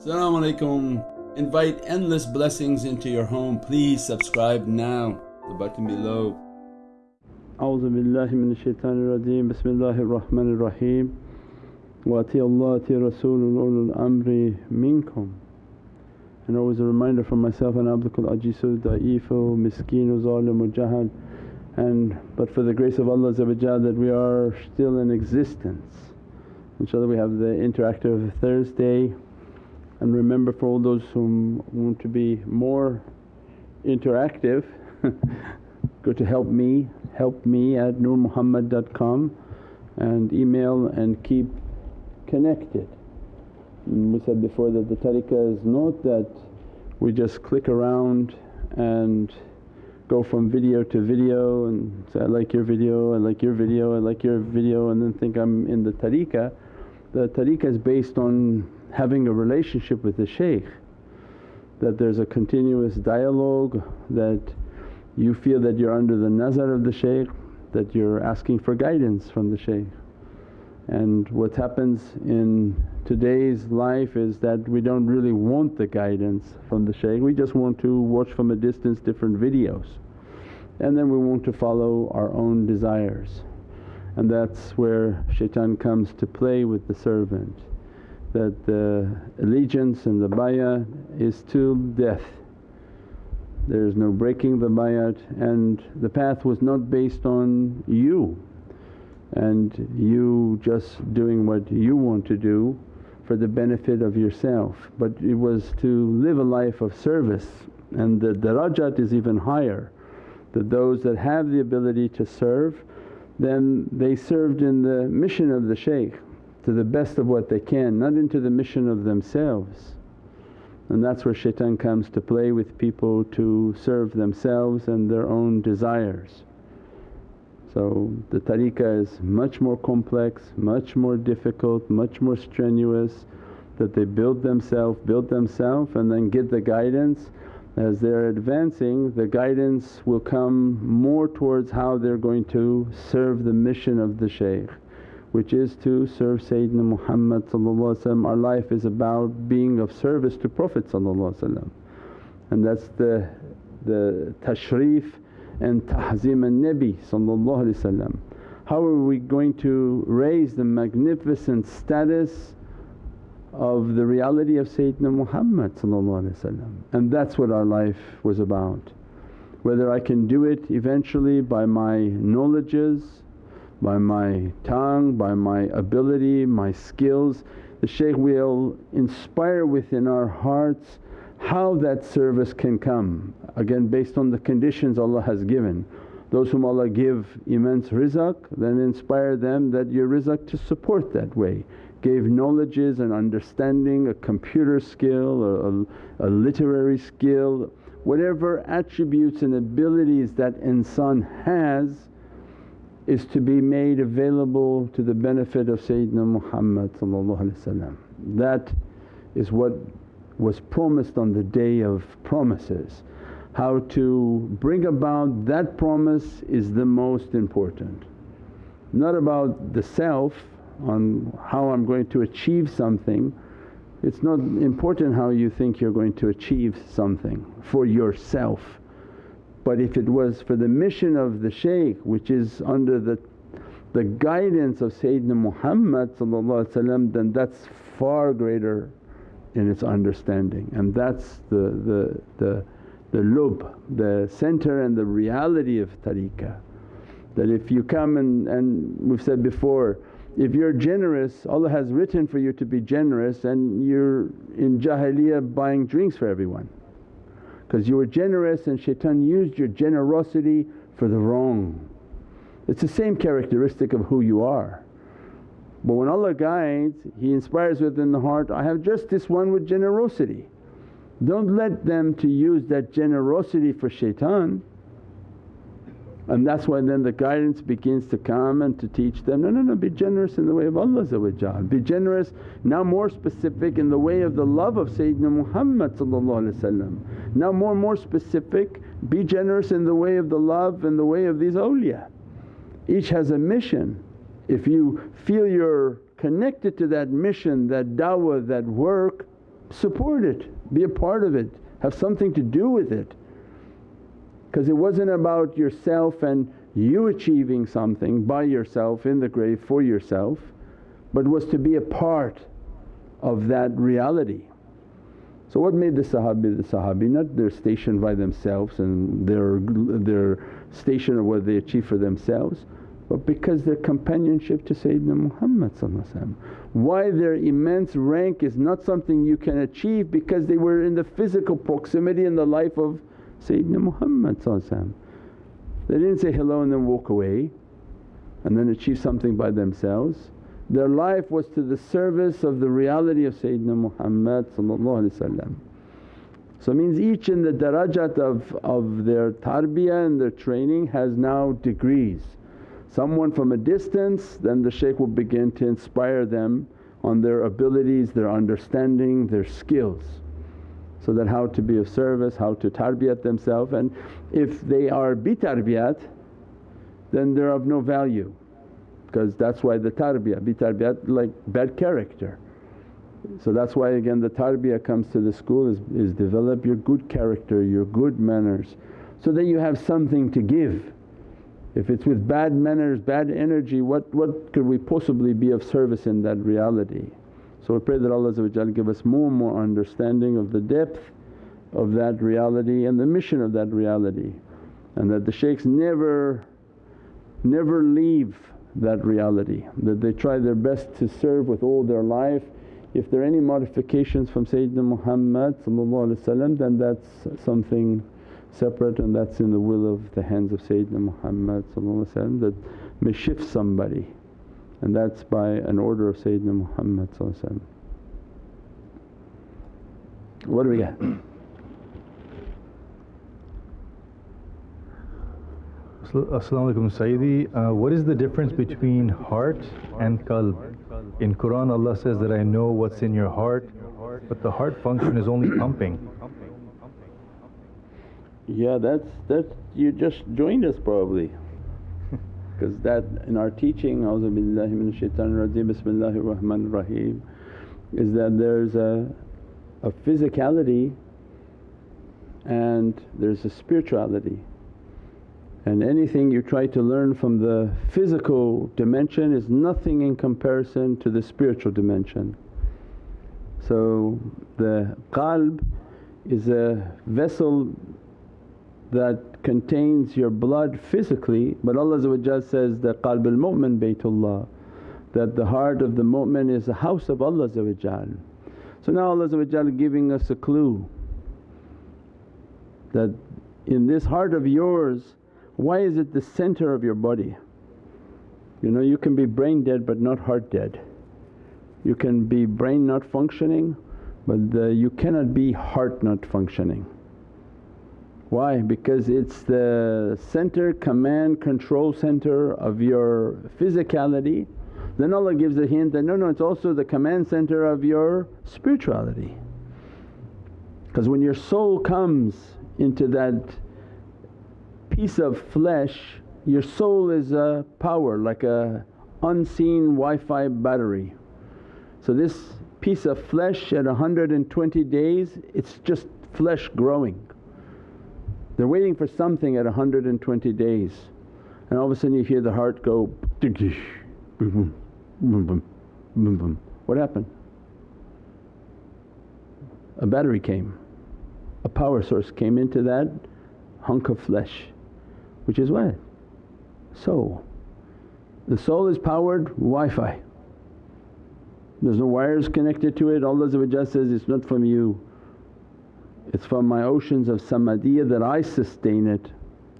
Assalamu alaikum. Invite endless blessings into your home. Please subscribe now, the button below. A'udhu billahi minash shaitanir rajeem, bismillahir rahmanir raheem. Wa amri minkum. And always a reminder for myself and Abdul Ajisu, Da'ifu, Miskinu, Zalimu, Jahal. And but for the grace of Allah that we are still in existence. InshaAllah we have the interactive Thursday and remember for all those who want to be more interactive go to help me, help me at nurmuhammad.com and email and keep connected. And we said before that the tariqah is not that we just click around and go from video to video and say, I like your video, I like your video, I like your video and then think I'm in the tariqah. The tariqah is based on having a relationship with the shaykh that there's a continuous dialogue that you feel that you're under the nazar of the shaykh, that you're asking for guidance from the shaykh. And what happens in today's life is that we don't really want the guidance from the shaykh, we just want to watch from a distance different videos and then we want to follow our own desires. And that's where shaitan comes to play with the servant that the allegiance and the bayat is till death. There is no breaking the bayat and the path was not based on you. And you just doing what you want to do for the benefit of yourself. But it was to live a life of service and the darajat is even higher. That those that have the ability to serve then they served in the mission of the shaykh to the best of what they can, not into the mission of themselves. And that's where shaitan comes to play with people to serve themselves and their own desires. So the tariqah is much more complex, much more difficult, much more strenuous that they build themselves, build themselves and then get the guidance. As they're advancing the guidance will come more towards how they're going to serve the mission of the shaykh which is to serve Sayyidina Muhammad Our life is about being of service to Prophet and that's the, the tashrif and tahzim al-Nabi How are we going to raise the magnificent status of the reality of Sayyidina Muhammad and that's what our life was about. Whether I can do it eventually by my knowledges by my tongue, by my ability, my skills. The shaykh will inspire within our hearts how that service can come, again based on the conditions Allah has given. Those whom Allah give immense rizq then inspire them that your rizq to support that way. Gave knowledges and understanding, a computer skill, a, a, a literary skill, whatever attributes and abilities that insan has is to be made available to the benefit of Sayyidina Muhammad That is what was promised on the day of promises. How to bring about that promise is the most important. Not about the self on how I'm going to achieve something, it's not important how you think you're going to achieve something for yourself but if it was for the mission of the shaykh which is under the, the guidance of Sayyidina Muhammad then that's far greater in its understanding and that's the, the, the, the lub, the centre and the reality of tariqah. That if you come and, and we've said before, if you're generous Allah has written for you to be generous and you're in jahiliyyah buying drinks for everyone because you were generous and shaitan used your generosity for the wrong. It's the same characteristic of who you are. But when Allah guides He inspires within the heart, I have just this one with generosity. Don't let them to use that generosity for shaitan and that's why then the guidance begins to come and to teach them, no, no, no be generous in the way of Allah be generous now more specific in the way of the love of Sayyidina Muhammad Now more and more specific, be generous in the way of the love and the way of these awliya. Each has a mission. If you feel you're connected to that mission, that da'wah, that work support it, be a part of it, have something to do with it. Because it wasn't about yourself and you achieving something by yourself in the grave for yourself but was to be a part of that reality. So what made the Sahabi the Sahabi? Not their station by themselves and their, their station of what they achieve for themselves but because their companionship to Sayyidina Muhammad Why their immense rank is not something you can achieve because they were in the physical proximity in the life of Sayyidina Muhammad They didn't say hello and then walk away and then achieve something by themselves. Their life was to the service of the reality of Sayyidina Muhammad So it means each in the darajat of, of their tarbiyah and their training has now degrees. Someone from a distance then the shaykh will begin to inspire them on their abilities, their understanding, their skills. So that how to be of service, how to tarbiyat themselves and if they are bitarbiyat then they're of no value because that's why the tarbiyah, be tarbiyat like bad character. So that's why again the tarbiyah comes to the school is, is develop your good character, your good manners so that you have something to give. If it's with bad manners, bad energy what, what could we possibly be of service in that reality? So we pray that Allah give us more and more understanding of the depth of that reality and the mission of that reality. And that the shaykhs never, never leave that reality. That they try their best to serve with all their life. If there are any modifications from Sayyidina Muhammad then that's something separate and that's in the will of the hands of Sayyidina Muhammad that may shift somebody and that's by an order of Sayyidina Muhammad What do we got? As-salamu alaykum Sayyidi. Uh, what is the difference between heart and qalb? In Qur'an Allah says that I know what's in your heart but the heart function is only pumping. Yeah that's, that's you just joined us probably because that in our teaching A'udhu billahi minash shaitanir rajeem Bismillahir Rahmanir Rahim is that there's a, a physicality and there's a spirituality and anything you try to learn from the physical dimension is nothing in comparison to the spiritual dimension. So the qalb is a vessel that contains your blood physically but Allah says that qalb al-mu'min baytullah that the heart of the mu'min is a house of Allah So now Allah giving us a clue that in this heart of yours why is it the center of your body? You know you can be brain dead but not heart dead. You can be brain not functioning but the, you cannot be heart not functioning. Why? Because it's the center, command, control center of your physicality. Then Allah gives a hint that, no, no it's also the command center of your spirituality. Because when your soul comes into that piece of flesh your soul is a power like a unseen Wi-Fi battery. So this piece of flesh at 120 days it's just flesh growing. They're waiting for something at 120 days and all of a sudden you hear the heart go what happened? A battery came, a power source came into that hunk of flesh which is what? Soul. The soul is powered Wi-Fi. There's no wires connected to it, Allah says, it's not from you. It's from my oceans of samadiyya that I sustain it,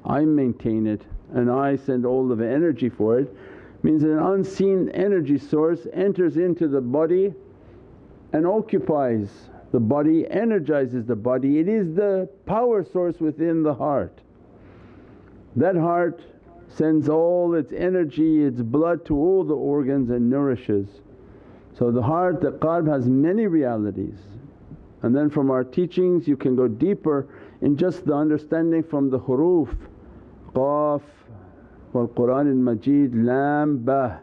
I maintain it and I send all of the energy for it. Means an unseen energy source enters into the body and occupies the body, energizes the body. It is the power source within the heart. That heart sends all its energy, its blood to all the organs and nourishes. So the heart, the qalb has many realities and then from our teachings you can go deeper in just the understanding from the huruf qaf wal Qur'an al Majid lam ba.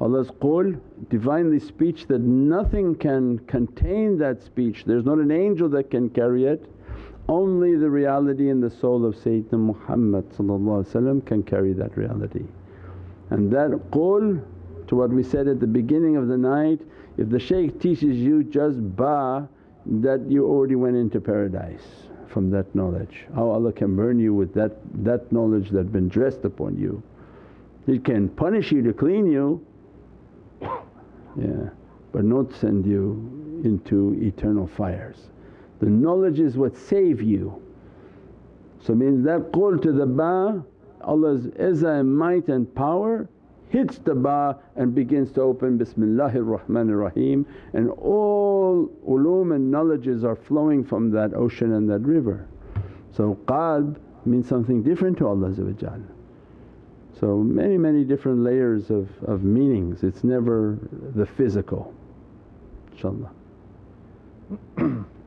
Allah's qul, Divinely speech that nothing can contain that speech, there's not an angel that can carry it. Only the reality in the soul of Sayyidina Muhammad can carry that reality. And that qul to what we said at the beginning of the night, if the shaykh teaches you just ba that you already went into paradise from that knowledge. How Allah can burn you with that, that knowledge that been dressed upon you. He can punish you to clean you, yeah, but not send you into eternal fires. The knowledge is what save you. So means that qul to the ba Allah's izzah and might and power hits the ba and begins to open Bismillahir Rahmanir Rahim and all ulum and knowledges are flowing from that ocean and that river. So qalb means something different to Allah So many many different layers of, of meanings, it's never the physical inshaAllah.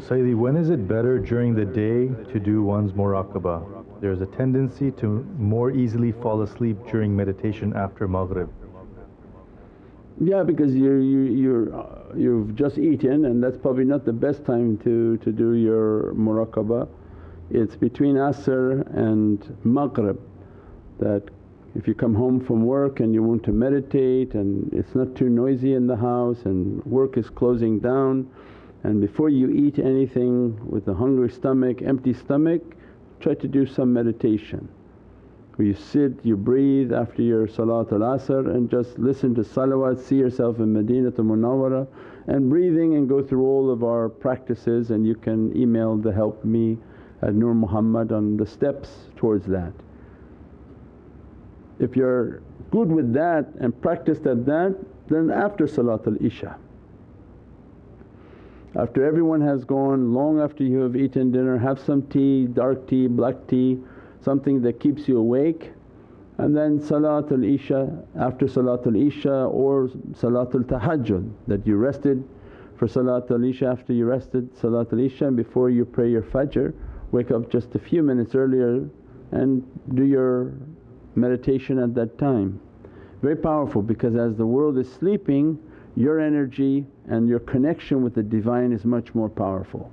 Sayyidi, when is it better during the day to do one's muraqabah? There's a tendency to more easily fall asleep during meditation after Maghrib. Yeah, because you're, you, you're, uh, you've just eaten and that's probably not the best time to, to do your muraqabah. It's between Asr and Maghrib that if you come home from work and you want to meditate and it's not too noisy in the house and work is closing down and before you eat anything with a hungry stomach, empty stomach, try to do some meditation. Where you sit, you breathe after your Salatul Asr and just listen to salawat, see yourself in Madinatul Munawwara and breathing and go through all of our practices and you can email the help me at Nur Muhammad on the steps towards that. If you're good with that and practiced at that then after Salatul Isha after everyone has gone, long after you have eaten dinner, have some tea, dark tea, black tea, something that keeps you awake and then Salatul Isha, after Salatul Isha or Salatul Tahajjud that you rested for Salatul Isha after you rested Salatul Isha and before you pray your Fajr wake up just a few minutes earlier and do your meditation at that time. Very powerful because as the world is sleeping your energy and your connection with the Divine is much more powerful.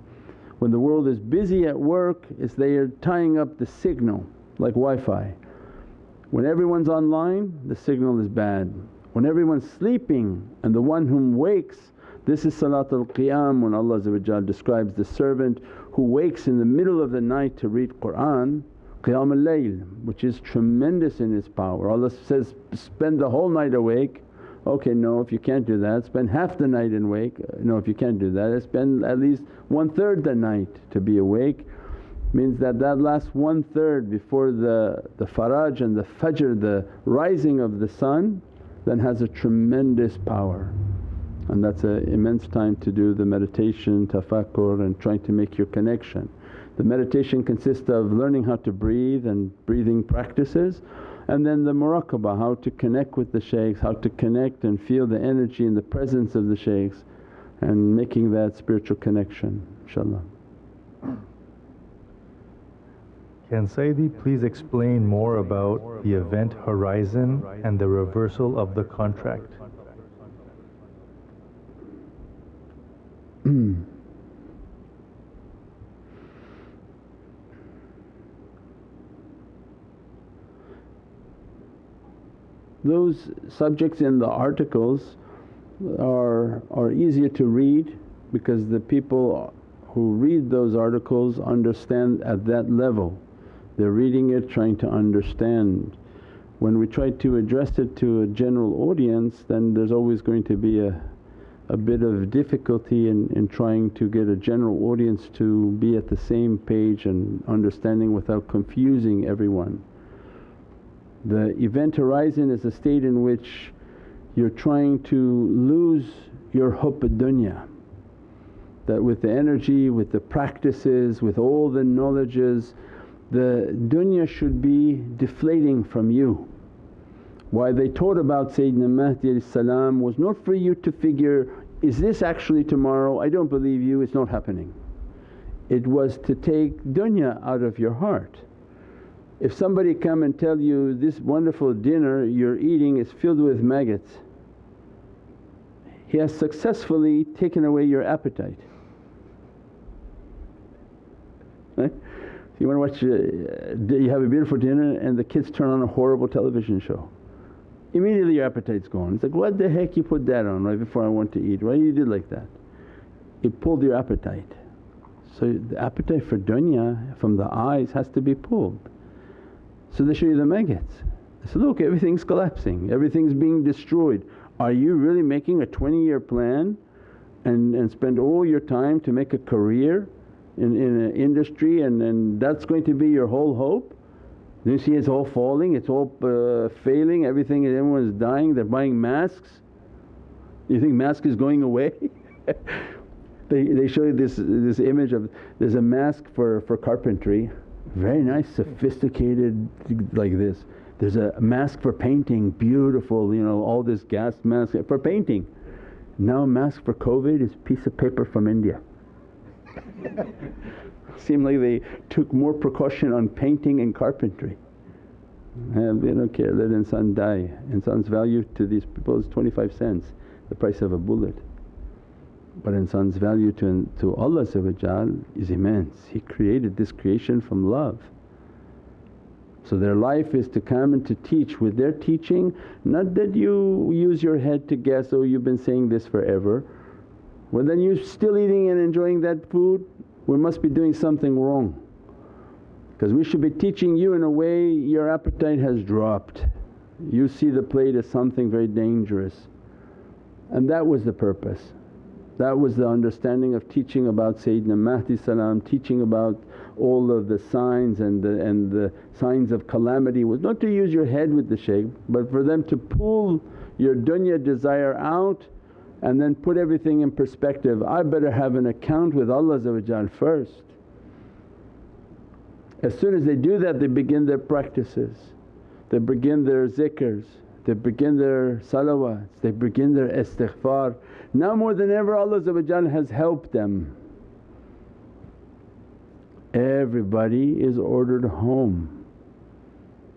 When the world is busy at work it's they are tying up the signal like Wi-Fi. When everyone's online the signal is bad. When everyone's sleeping and the one whom wakes this is Salatul Qiyam when Allah describes the servant who wakes in the middle of the night to read Qur'an Qiyamul Layl which is tremendous in its power. Allah says, spend the whole night awake Okay, no if you can't do that spend half the night in wake, uh, no if you can't do that spend at least one third the night to be awake. Means that that last one third before the, the faraj and the fajr, the rising of the sun then has a tremendous power and that's an immense time to do the meditation, tafakkur and trying to make your connection. The meditation consists of learning how to breathe and breathing practices and then the muraqabah, how to connect with the shaykhs, how to connect and feel the energy and the presence of the shaykhs and making that spiritual connection inshaAllah. Can Sayyidi please explain more about the event horizon and the reversal of the contract? Those subjects in the articles are, are easier to read because the people who read those articles understand at that level. They're reading it trying to understand. When we try to address it to a general audience then there's always going to be a, a bit of difficulty in, in trying to get a general audience to be at the same page and understanding without confusing everyone. The event horizon is a state in which you're trying to lose your hubb dunya that with the energy, with the practices, with all the knowledges the dunya should be deflating from you. Why they taught about Sayyidina Mahdi was not for you to figure, is this actually tomorrow? I don't believe you, it's not happening. It was to take dunya out of your heart If somebody come and tell you, this wonderful dinner you're eating is filled with maggots, he has successfully taken away your appetite. Right? You want to watch, uh, you have a beautiful dinner and the kids turn on a horrible television show. Immediately your appetite's gone. It's like, what the heck you put that on right before I want to eat? Why you did like that? It pulled your appetite. So the appetite for dunya from the eyes has to be pulled. So they show you the maggots. Say, look everything's collapsing, everything's being destroyed. Are you really making a 20 year plan and, and spend all your time to make a career in, in an industry and, and that's going to be your whole hope? You see it's all falling, it's all uh, failing, everything everyone's dying, they're buying masks. You think mask is going away? they, they show you this, this image of there's a mask for, for carpentry, very nice sophisticated like this. There's a mask for painting, beautiful you know all this gas mask for painting. Now mask for Covid is piece of paper from India. Seemed like they took more precaution on painting and carpentry. And they don't care, let insan die. Insan's value to these people is 25 cents, the price of a bullet. But insan's value to, to Allah is immense. He created this creation from love. So their life is to come and to teach with their teaching, not that you use your head to guess, oh you've been saying this forever. Well then you're still eating and enjoying that food, we must be doing something wrong. Because we should be teaching you in a way your appetite has dropped. You see the plate as something very dangerous and that was the purpose. That was the understanding of teaching about Sayyidina Mahdi salam, teaching about all of the signs and the, and the signs of calamity was not to use your head with the shaykh but for them to pull your dunya desire out and then put everything in perspective. I better have an account with Allah first. As soon as they do that they begin their practices, they begin their zikrs, they begin their salawats, they begin their istighfar now more than ever Allah has helped them. Everybody is ordered home.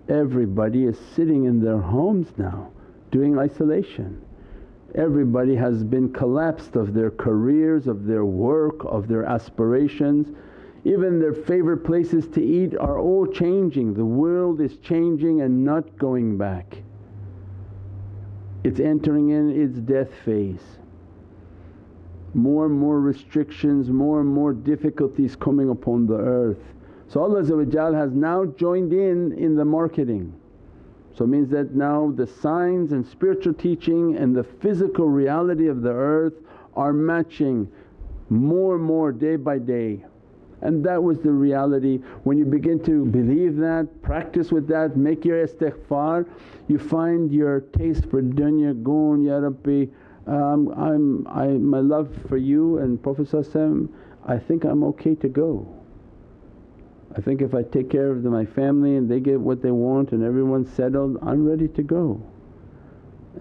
Everybody is sitting in their homes now doing isolation. Everybody has been collapsed of their careers, of their work, of their aspirations. Even their favourite places to eat are all changing. The world is changing and not going back. It's entering in its death phase more and more restrictions, more and more difficulties coming upon the earth. So Allah has now joined in in the marketing. So it means that now the signs and spiritual teaching and the physical reality of the earth are matching more and more day by day. And that was the reality. When you begin to believe that, practice with that, make your istighfar, you find your taste for dunya gone, Ya Rabbi um, I'm, I, my love for you and Prophet I think I'm okay to go. I think if I take care of the, my family and they get what they want and everyone's settled, I'm ready to go.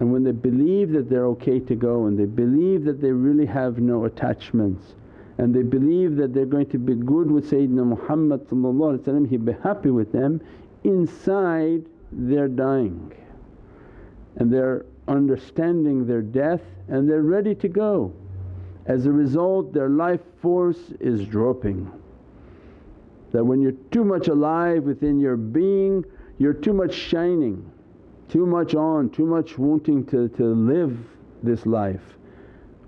And when they believe that they're okay to go and they believe that they really have no attachments and they believe that they're going to be good with Sayyidina Muhammad he'd be happy with them, inside they're dying and they're understanding their death and they're ready to go. As a result their life force is dropping. That when you're too much alive within your being you're too much shining, too much on, too much wanting to, to live this life.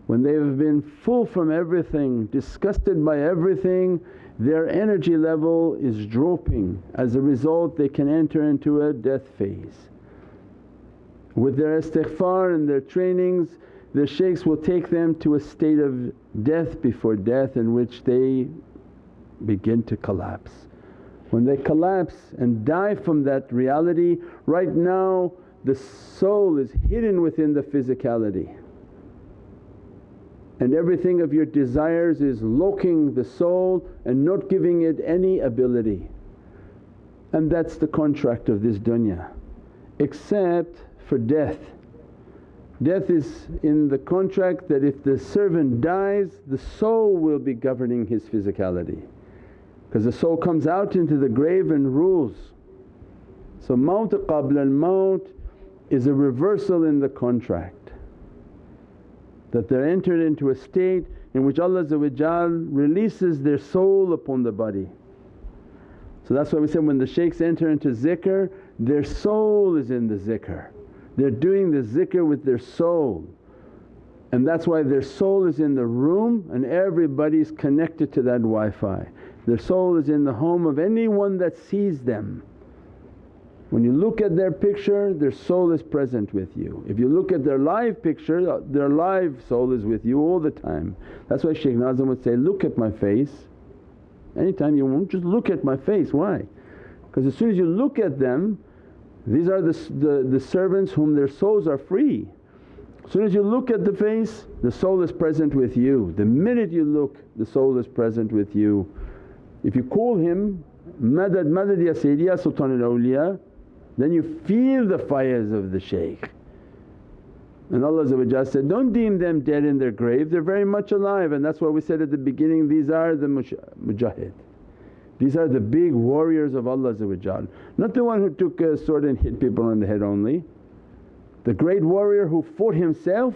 When they've been full from everything, disgusted by everything, their energy level is dropping. As a result they can enter into a death phase. With their istighfar and their trainings the shaykhs will take them to a state of death before death in which they begin to collapse. When they collapse and die from that reality, right now the soul is hidden within the physicality and everything of your desires is locking the soul and not giving it any ability. And that's the contract of this dunya except for death. Death is in the contract that if the servant dies the soul will be governing his physicality because the soul comes out into the grave and rules. So maut qabla al-maut is a reversal in the contract that they're entered into a state in which Allah releases their soul upon the body. So that's why we said when the shaykhs enter into zikr their soul is in the zikr. They're doing the zikr with their soul and that's why their soul is in the room and everybody's connected to that Wi-Fi. Their soul is in the home of anyone that sees them. When you look at their picture their soul is present with you. If you look at their live picture their live soul is with you all the time. That's why Shaykh Nazim would say, look at my face. Anytime you want just look at my face, why? Because as soon as you look at them these are the, the, the servants whom their souls are free. As soon as you look at the face the soul is present with you. The minute you look the soul is present with you. If you call him, Madad Madad ya Sayyidi ya Sultan al-Awliya then you feel the fires of the shaykh. And Allah said, don't deem them dead in their grave, they're very much alive and that's why we said at the beginning these are the mujahid. These are the big warriors of Allah not the one who took a sword and hit people on the head only. The great warrior who fought himself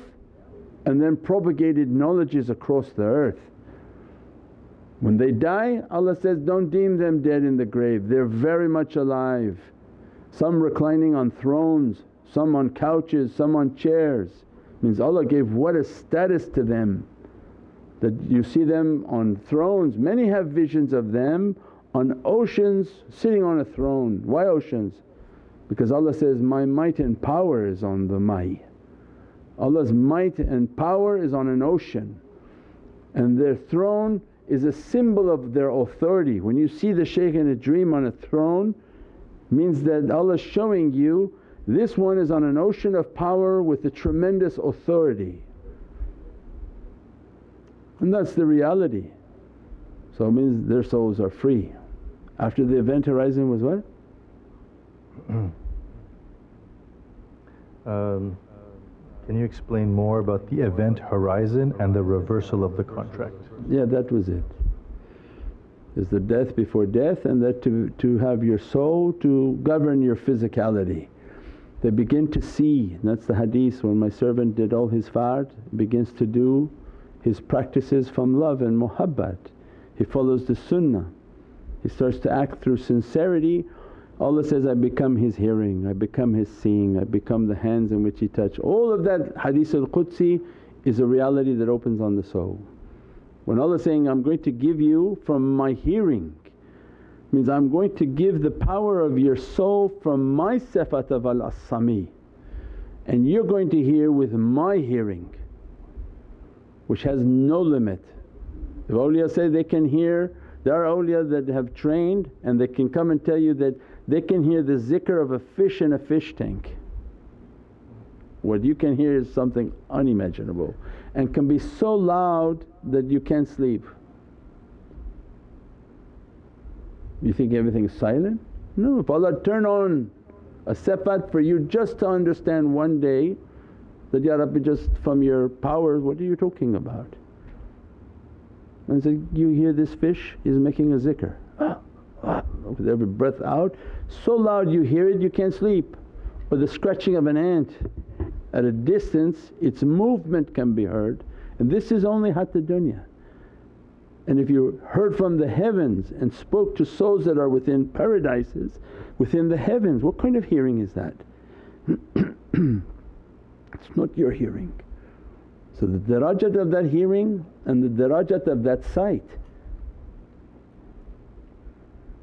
and then propagated knowledges across the earth. When they die Allah says, don't deem them dead in the grave, they're very much alive. Some reclining on thrones, some on couches, some on chairs. Means Allah gave what a status to them that you see them on thrones. Many have visions of them on oceans sitting on a throne. Why oceans? because Allah says, my might and power is on the mai. Allah's might and power is on an ocean and their throne is a symbol of their authority. When you see the shaykh in a dream on a throne means that Allah's showing you this one is on an ocean of power with a tremendous authority and that's the reality. So it means their souls are free. After the event horizon was what? um, can you explain more about the event horizon and the reversal of the contract? Yeah, that was it. Is the death before death and that to, to have your soul to govern your physicality. They begin to see, that's the hadith when my servant did all his fard begins to do his practices from love and muhabbat. He follows the sunnah, he starts to act through sincerity Allah says, I become his hearing, I become his seeing, I become the hands in which he touch. All of that hadith al-Qudsi is a reality that opens on the soul. When Allah saying, I'm going to give you from my hearing means I'm going to give the power of your soul from my sifat of al-Asami and you're going to hear with my hearing which has no limit. If awliya say they can hear, there are awliya that have trained and they can come and tell you that they can hear the zikr of a fish in a fish tank. What you can hear is something unimaginable and can be so loud that you can't sleep. You think everything is silent? No, if Allah turn on a sifat for you just to understand one day that, Ya Rabbi just from your powers what are you talking about? And so you hear this fish is making a zikr ah, ah, with every breath out so loud you hear it you can't sleep or the scratching of an ant at a distance its movement can be heard and this is only hatta dunya. And if you heard from the heavens and spoke to souls that are within paradises, within the heavens, what kind of hearing is that? it's not your hearing. So the darajat of that hearing and the darajat of that sight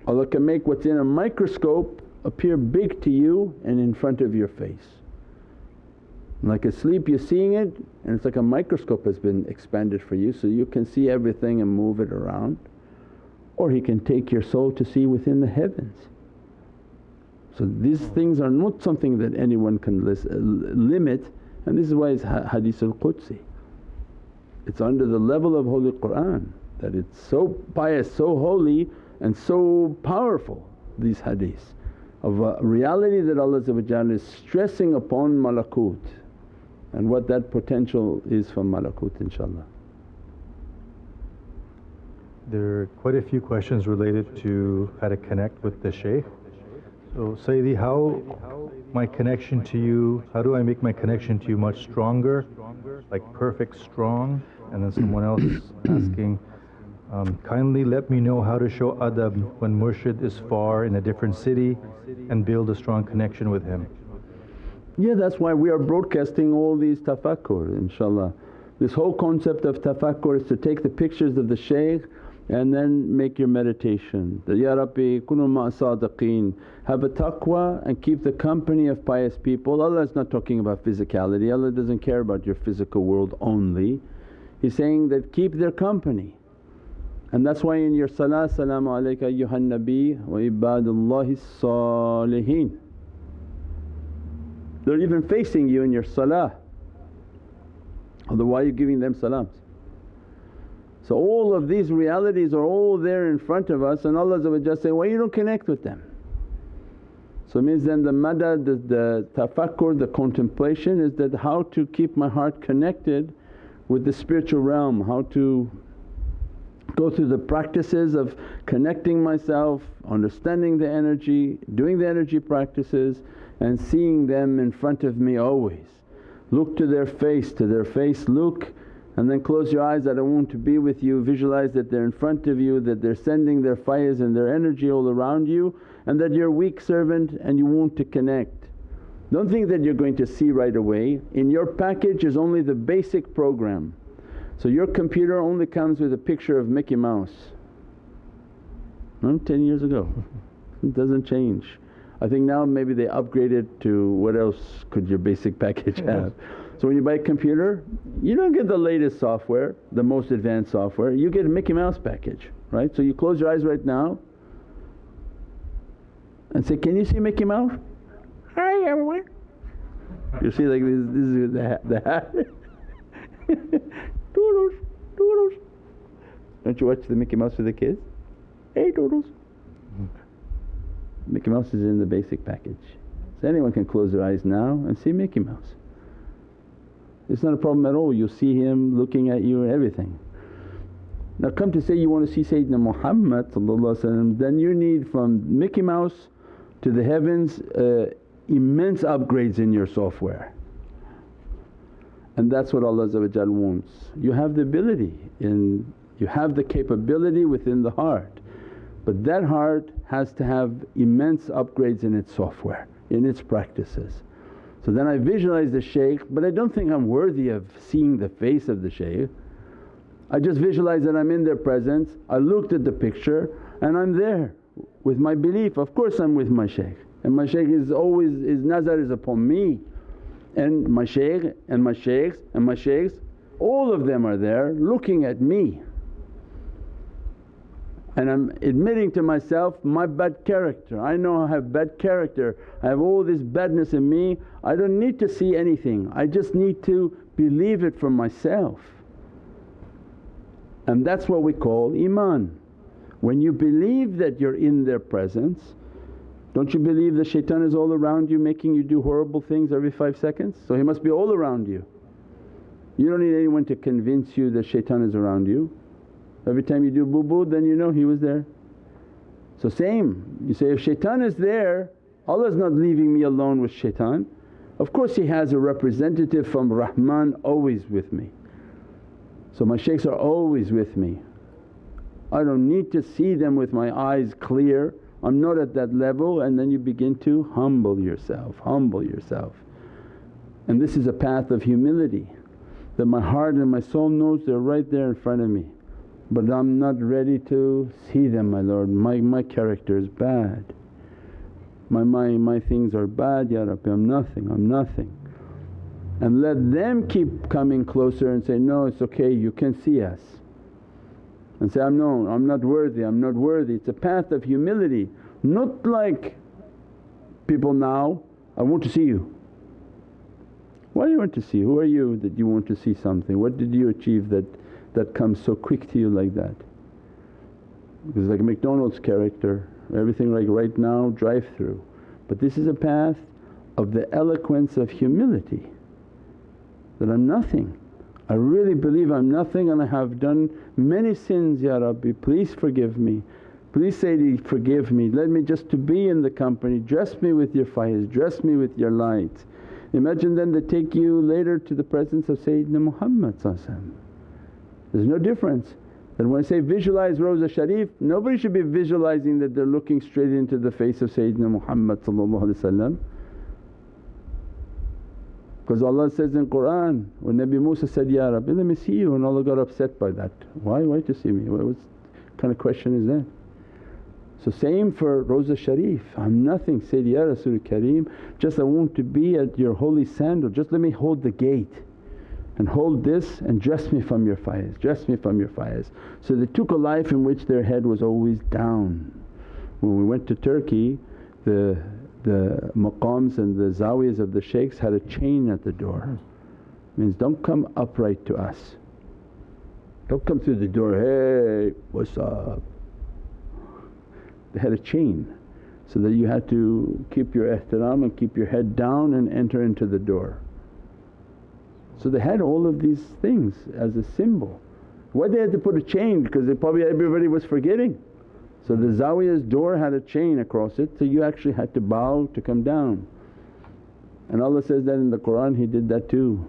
Allah can make what's in a microscope appear big to you and in front of your face. Like asleep you're seeing it and it's like a microscope has been expanded for you so you can see everything and move it around. Or He can take your soul to see within the heavens. So these things are not something that anyone can uh, limit and this is why it's hadith al-Qudsi. It's under the level of Holy Qur'an that it's so pious, so holy and so powerful these hadiths of a reality that Allah is stressing upon malakut and what that potential is from malakut inshaAllah. There are quite a few questions related to how to connect with the shaykh. So Sayyidi, how my connection to you, how do I make my connection to you much stronger, like perfect strong? And then someone else asking, um, kindly let me know how to show adab when murshid is far in a different city and build a strong connection with him. Yeah, that's why we are broadcasting all these tafakkur inshaAllah. This whole concept of tafakkur is to take the pictures of the shaykh and then make your meditation. That, Ya Rabbi kunu sadiqeen, have a taqwa and keep the company of pious people. Allah is not talking about physicality, Allah doesn't care about your physical world only. He's saying that keep their company. And that's why in your salah, Salaamu alayka ayyuhan nabi wa ibadullahi salihin. They're even facing you in your salah. Although why are you giving them salams? So all of these realities are all there in front of us and Allah say, why you don't connect with them? So it means then the madad, the, the tafakkur, the contemplation is that how to keep my heart connected with the spiritual realm, how to go through the practices of connecting myself, understanding the energy, doing the energy practices and seeing them in front of me always. Look to their face, to their face look and then close your eyes I want to be with you, visualize that they're in front of you, that they're sending their fires and their energy all around you and that you're weak servant and you want to connect. Don't think that you're going to see right away, in your package is only the basic program. So your computer only comes with a picture of Mickey Mouse, no, 10 years ago, it doesn't change. I think now maybe they upgraded to what else could your basic package have. So when you buy a computer you don't get the latest software, the most advanced software, you get a Mickey Mouse package right. So you close your eyes right now and say, can you see Mickey Mouse? Hi everyone. You see like this, this is the, the hat. Toodles, Toodles. Don't you watch the Mickey Mouse with the kids? Hey Toodles. Mickey Mouse is in the basic package. So anyone can close their eyes now and see Mickey Mouse. It's not a problem at all, you'll see him looking at you and everything. Now come to say you want to see Sayyidina Muhammad then you need from Mickey Mouse to the heavens uh, immense upgrades in your software. And that's what Allah wants. You have the ability in you have the capability within the heart but that heart has to have immense upgrades in its software, in its practices. So then I visualize the shaykh but I don't think I'm worthy of seeing the face of the shaykh. I just visualize that I'm in their presence, I looked at the picture and I'm there with my belief. Of course I'm with my shaykh and my shaykh is always, his nazar is upon me and my shaykh and my shaykhs and my shaykhs all of them are there looking at me and I'm admitting to myself my bad character. I know I have bad character, I have all this badness in me, I don't need to see anything, I just need to believe it for myself. And that's what we call iman. When you believe that you're in their presence, don't you believe the shaitan is all around you making you do horrible things every 5 seconds? So he must be all around you. You don't need anyone to convince you that shaitan is around you. Every time you do boo boo then you know he was there. So same, you say if shaitan is there Allah is not leaving me alone with shaitan. Of course he has a representative from Rahman always with me. So my shaykhs are always with me. I don't need to see them with my eyes clear, I'm not at that level and then you begin to humble yourself, humble yourself. And this is a path of humility that my heart and my soul knows they're right there in front of me but I'm not ready to see them my Lord, my, my character is bad. My, my, my things are bad Ya Rabbi, I'm nothing, I'm nothing. And let them keep coming closer and say, no it's okay you can see us. And say, I'm no, I'm not worthy, I'm not worthy. It's a path of humility, not like people now, I want to see you. Why do you want to see? Who are you that you want to see something? What did you achieve that that comes so quick to you like that. Because like McDonald's character, everything like right now drive through. But this is a path of the eloquence of humility that I'm nothing. I really believe I'm nothing and I have done many sins, Ya Rabbi, please forgive me. Please Sayyidi forgive me, let me just to be in the company, dress me with your faiz, dress me with your light. Imagine then they take you later to the presence of Sayyidina Muhammad There's no difference. That when I say visualize Rawza Sharif, nobody should be visualizing that they're looking straight into the face of Sayyidina Muhammad because Allah says in Qur'an, when Nabi Musa said, Ya Rabbi let me see you and Allah got upset by that, why, why to see me, what, kind of question is that? So same for Rawza Sharif, I'm nothing. Sayyidi Ya Kareem just I want to be at your holy sandal, just let me hold the gate and hold this and dress me from your fires, dress me from your fires. So they took a life in which their head was always down. When we went to Turkey the the maqams and the zawiyas of the shaykhs had a chain at the door. Means don't come upright to us. Don't come through the door, hey what's up? They had a chain so that you had to keep your ihtiram and keep your head down and enter into the door. So they had all of these things as a symbol. Why they had to put a chain? Because they probably everybody was forgetting. So the zawiya's door had a chain across it so you actually had to bow to come down. And Allah says that in the Qur'an He did that too.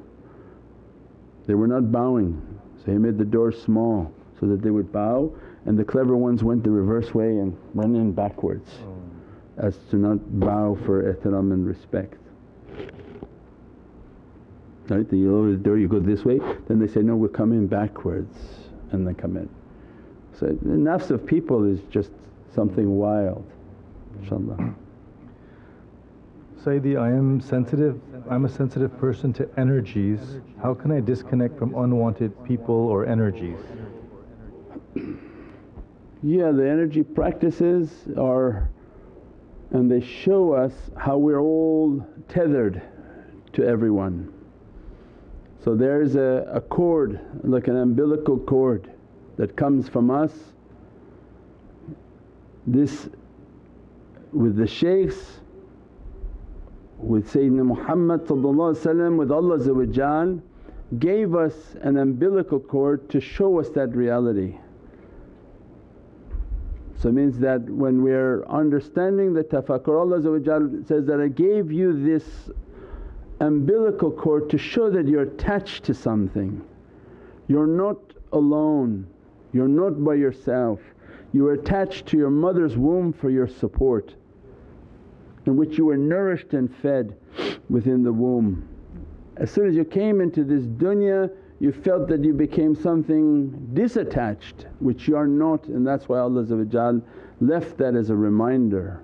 They were not bowing so He made the door small so that they would bow and the clever ones went the reverse way and went in backwards oh. as to not bow for ihtiram and respect. Right, you open the door you go this way then they say, no we're coming backwards and they come in. So the nafs of people is just something wild inshaAllah. Sayyidi, I am sensitive, I'm a sensitive person to energies. How can I disconnect from unwanted people or energies? Yeah, the energy practices are and they show us how we're all tethered to everyone. So there's a, a cord like an umbilical cord that comes from us. This with the shaykhs, with Sayyidina Muhammad with Allah gave us an umbilical cord to show us that reality. So it means that when we're understanding the tafakkur Allah says that, I gave you this umbilical cord to show that you're attached to something. You're not alone, you're not by yourself, you are attached to your mother's womb for your support in which you were nourished and fed within the womb. As soon as you came into this dunya you felt that you became something disattached which you are not and that's why Allah left that as a reminder.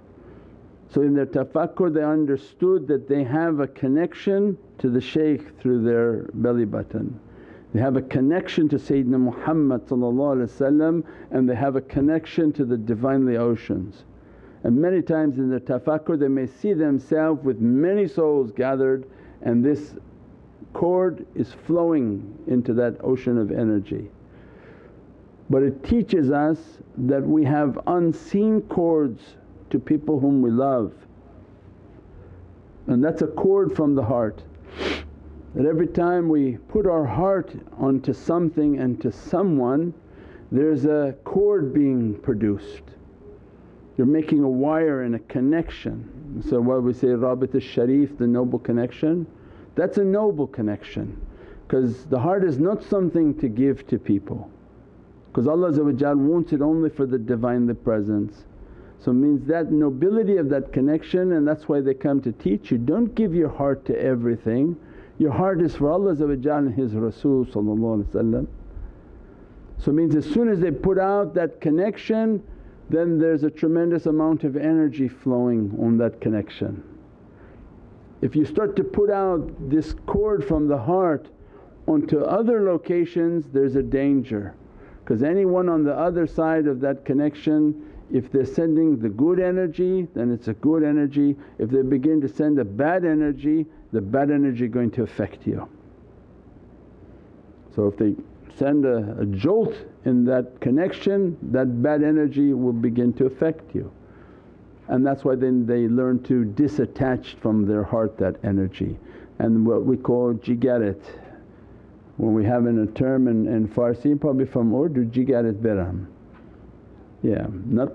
So in their tafakkur they understood that they have a connection to the shaykh through their belly button. They have a connection to Sayyidina Muhammad and they have a connection to the Divinely oceans. And many times in their tafakkur they may see themselves with many souls gathered and this cord is flowing into that ocean of energy. But it teaches us that we have unseen cords to people whom we love and that's a cord from the heart that every time we put our heart onto something and to someone there's a cord being produced. You're making a wire and a connection. So what we say Rabit al-Sharif, the noble connection, that's a noble connection because the heart is not something to give to people because Allah wants it only for the Divinely Presence. So means that nobility of that connection and that's why they come to teach you, don't give your heart to everything. Your heart is for Allah and His Rasul So means as soon as they put out that connection then there's a tremendous amount of energy flowing on that connection. If you start to put out this cord from the heart onto other locations there's a danger. Because anyone on the other side of that connection if they're sending the good energy then it's a good energy, if they begin to send a bad energy the bad energy going to affect you. So if they send a, a jolt in that connection that bad energy will begin to affect you. And that's why then they learn to disattach from their heart that energy and what we call jigaret. When we have in a term in, in Farsi probably from Urdu jigaret beram. Yeah, not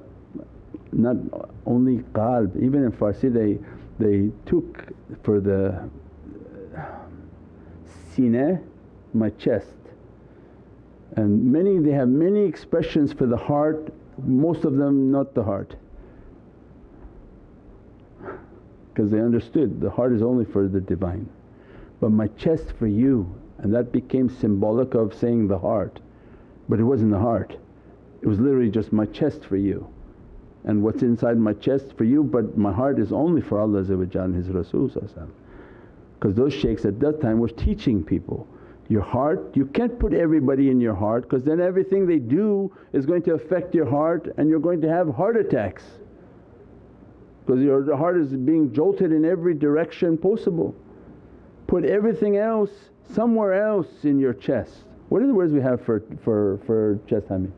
not only qalb, even in Farsi they, they took for the sine, my chest. And many, they have many expressions for the heart, most of them not the heart. Because they understood the heart is only for the Divine. But my chest for you and that became symbolic of saying the heart but it wasn't the heart. It was literally just my chest for you and what's inside my chest for you but my heart is only for Allah and His Rasul because those shaykhs at that time were teaching people your heart you can't put everybody in your heart because then everything they do is going to affect your heart and you're going to have heart attacks because your heart is being jolted in every direction possible. Put everything else somewhere else in your chest. What are the words we have for, for, for chest Hamid?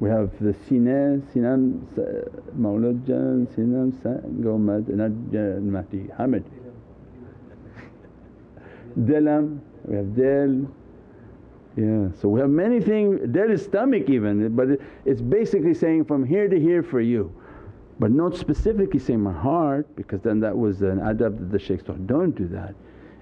We have the sine, sinan Mawlad Jan, sinan Gomad, Mahdi, Hamid. Delam, we have del. Yeah, so we have many things, del is stomach even but it's basically saying from here to here for you. But not specifically saying my heart because then that was an adab that the shaykhs taught, don't do that.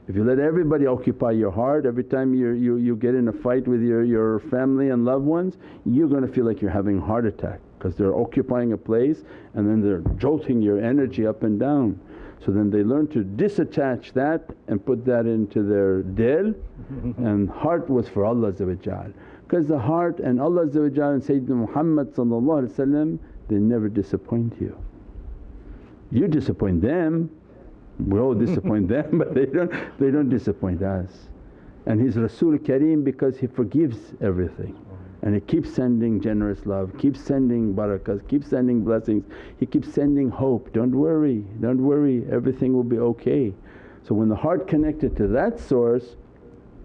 If you let everybody occupy your heart, every time you you, you get in a fight with your, your family and loved ones, you're going to feel like you're having a heart attack because they're occupying a place and then they're jolting your energy up and down. So then they learn to disattach that and put that into their dil and heart was for Allah because the heart and Allah and Sayyidina Muhammad they never disappoint you. You disappoint them we all disappoint them but they don't, they don't disappoint us. And He's Rasul Kareem because He forgives everything and He keeps sending generous love, keeps sending barakas, keeps sending blessings, He keeps sending hope, don't worry, don't worry everything will be okay. So when the heart connected to that source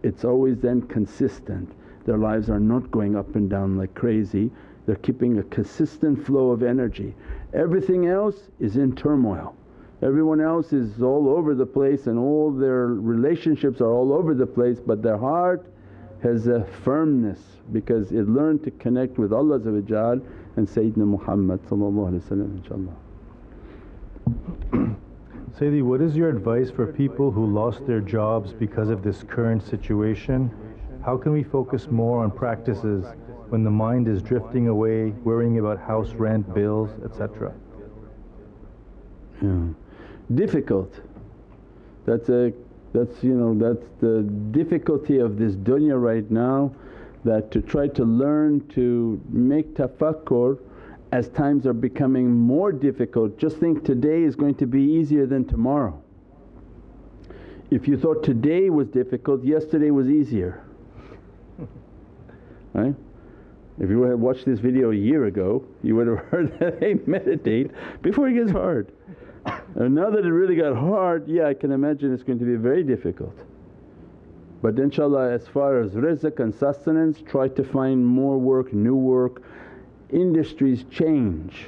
it's always then consistent, their lives are not going up and down like crazy, they're keeping a consistent flow of energy. Everything else is in turmoil. Everyone else is all over the place and all their relationships are all over the place but their heart has a firmness because it learned to connect with Allah and Sayyidina Muhammad inshaAllah. Sayyidi, what is your advice for people who lost their jobs because of this current situation? How can we focus more on practices when the mind is drifting away, worrying about house rent, bills, etc.? Yeah difficult. That's a that's you know that's the difficulty of this dunya right now that to try to learn to make tafakkur as times are becoming more difficult just think today is going to be easier than tomorrow. If you thought today was difficult yesterday was easier right. If you had watched this video a year ago you would have heard that, hey meditate before it gets hard. And now that it really got hard, yeah I can imagine it's going to be very difficult. But inshaAllah as far as rizq and sustenance try to find more work, new work. Industries change.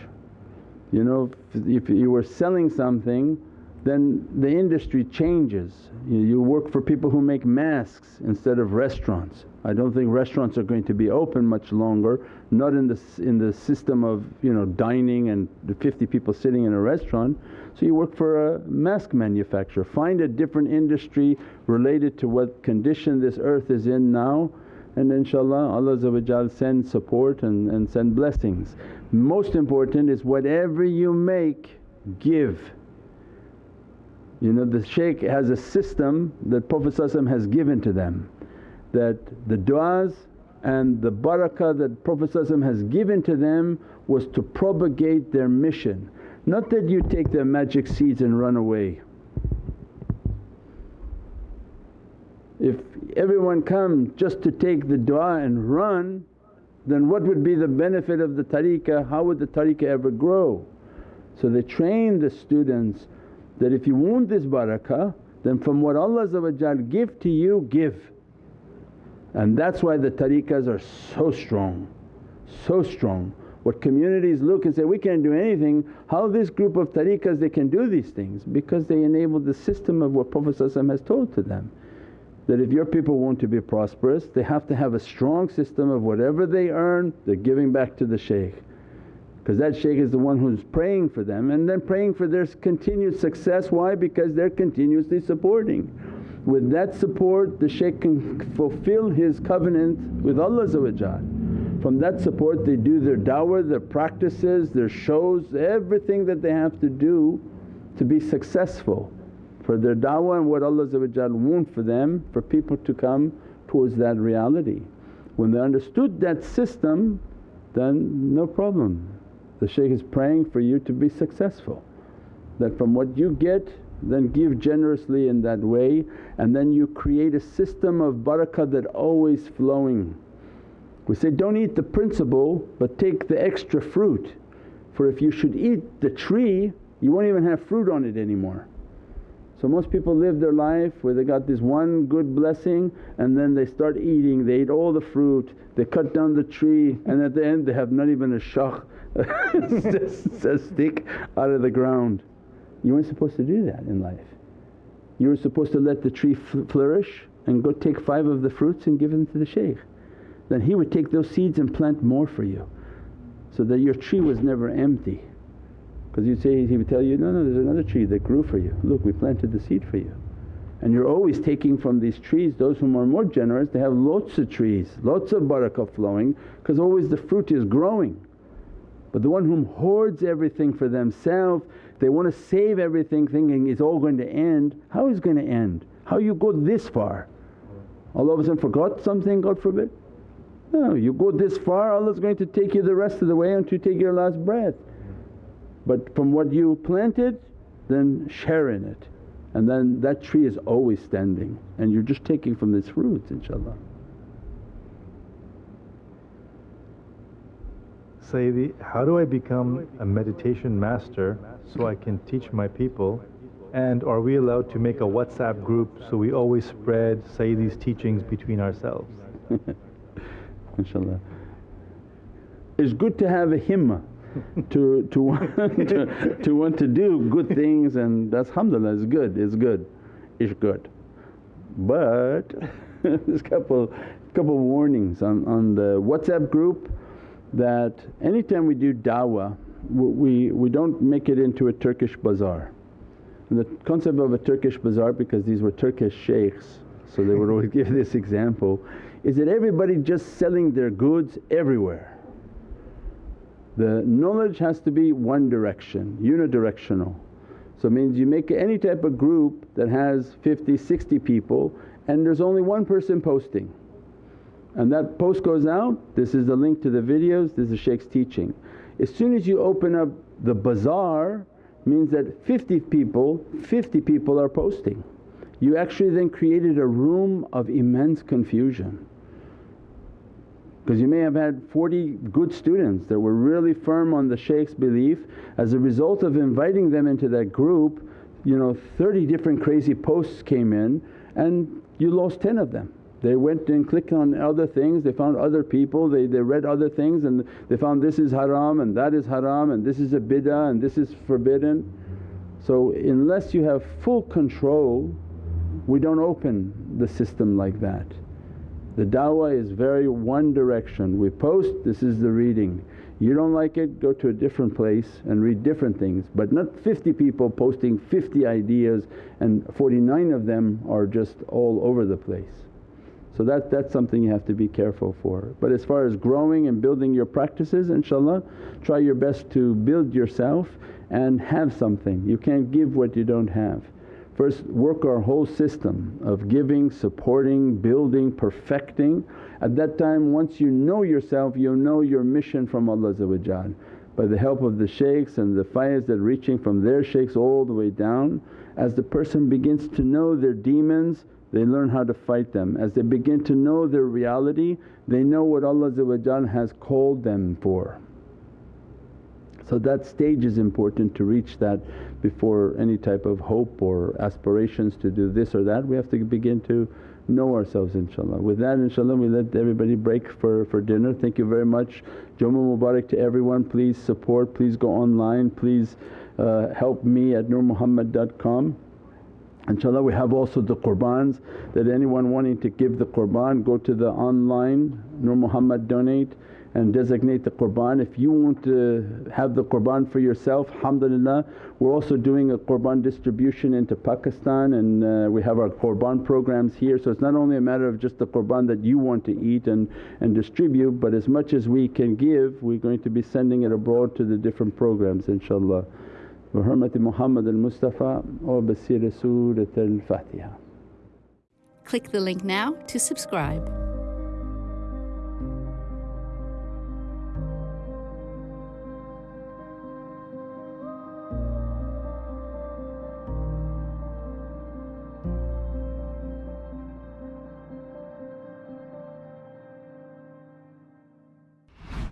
You know if you were selling something then the industry changes. You work for people who make masks instead of restaurants. I don't think restaurants are going to be open much longer, not in the, in the system of you know dining and 50 people sitting in a restaurant. So you work for a mask manufacturer, find a different industry related to what condition this earth is in now and inshaAllah Allah send support and, and send blessings. Most important is whatever you make give you know the shaykh has a system that Prophet has given to them that the du'as and the barakah that Prophet has given to them was to propagate their mission. Not that you take their magic seeds and run away. If everyone come just to take the du'a and run then what would be the benefit of the tariqah, how would the tariqah ever grow? So they train the students that if you want this barakah then from what Allah give to you give. And that's why the tariqahs are so strong, so strong. What communities look and say, we can't do anything, how this group of tariqahs they can do these things? Because they enable the system of what Prophet has told to them. That if your people want to be prosperous they have to have a strong system of whatever they earn they're giving back to the shaykh because that shaykh is the one who's praying for them and then praying for their continued success. Why? Because they're continuously supporting. With that support the shaykh can fulfill his covenant with Allah From that support they do their dawah, their practices, their shows, everything that they have to do to be successful for their da'wah and what Allah want for them for people to come towards that reality. When they understood that system then no problem. The shaykh is praying for you to be successful that from what you get then give generously in that way and then you create a system of barakah that always flowing. We say, don't eat the principal but take the extra fruit for if you should eat the tree you won't even have fruit on it anymore. So most people live their life where they got this one good blessing and then they start eating, they eat all the fruit, they cut down the tree and at the end they have not even a shakh, a stick out of the ground. You weren't supposed to do that in life. You were supposed to let the tree flourish and go take five of the fruits and give them to the shaykh. Then he would take those seeds and plant more for you so that your tree was never empty. Because you'd say, he would tell you, no, no there's another tree that grew for you, look we planted the seed for you. And you're always taking from these trees, those whom are more generous they have lots of trees, lots of barakah flowing because always the fruit is growing. But the one whom hoards everything for themselves, they want to save everything thinking it's all going to end, how is it going to end? How you go this far? All of a sudden forgot something God forbid? No, you go this far Allah's going to take you the rest of the way until you take your last breath. But from what you planted then share in it and then that tree is always standing and you're just taking from its fruits inshaAllah. Sayyidi, how do I become a meditation master so I can teach my people and are we allowed to make a WhatsApp group so we always spread Sayyidi's teachings between ourselves? InshaAllah. It's good to have a himmah to, to, want to, to want to do good things and that's alhamdulillah it's good, it's good, it's good. But there's a couple, couple warnings on, on the WhatsApp group that anytime we do dawah we, we don't make it into a Turkish bazaar. And the concept of a Turkish bazaar because these were Turkish shaykhs so they would always give this example is that everybody just selling their goods everywhere the knowledge has to be one direction, unidirectional. So it means you make any type of group that has 50, 60 people and there's only one person posting and that post goes out, this is the link to the videos, this is Shaykh's teaching. As soon as you open up the bazaar means that 50 people, 50 people are posting. You actually then created a room of immense confusion. Because you may have had 40 good students that were really firm on the shaykh's belief. As a result of inviting them into that group, you know 30 different crazy posts came in and you lost 10 of them. They went and clicked on other things, they found other people, they, they read other things and they found this is haram and that is haram and this is a bid'ah and this is forbidden. So unless you have full control we don't open the system like that. The dawah is very one direction, we post this is the reading. You don't like it go to a different place and read different things but not 50 people posting 50 ideas and 49 of them are just all over the place. So that, that's something you have to be careful for. But as far as growing and building your practices inshaAllah try your best to build yourself and have something. You can't give what you don't have. First work our whole system of giving, supporting, building, perfecting. At that time once you know yourself you'll know your mission from Allah by the help of the shaykhs and the faiz that reaching from their shaykhs all the way down. As the person begins to know their demons they learn how to fight them. As they begin to know their reality they know what Allah has called them for. So that stage is important to reach that before any type of hope or aspirations to do this or that. We have to begin to know ourselves inshaAllah. With that inshaAllah we let everybody break for, for dinner. Thank you very much. Jummah Mubarak to everyone. Please support, please go online, please uh, help me at nurmuhammad.com. InshaAllah we have also the qurbans that anyone wanting to give the qurban go to the online Nur Muhammad donate and designate the qurban. If you want to have the qurban for yourself alhamdulillah we're also doing a qurban distribution into Pakistan and uh, we have our qurban programs here. So it's not only a matter of just the qurban that you want to eat and, and distribute but as much as we can give we're going to be sending it abroad to the different programs inshaAllah. بحرمة محمد المصطفى وبسر سورة الفاتحة Click the link now to subscribe.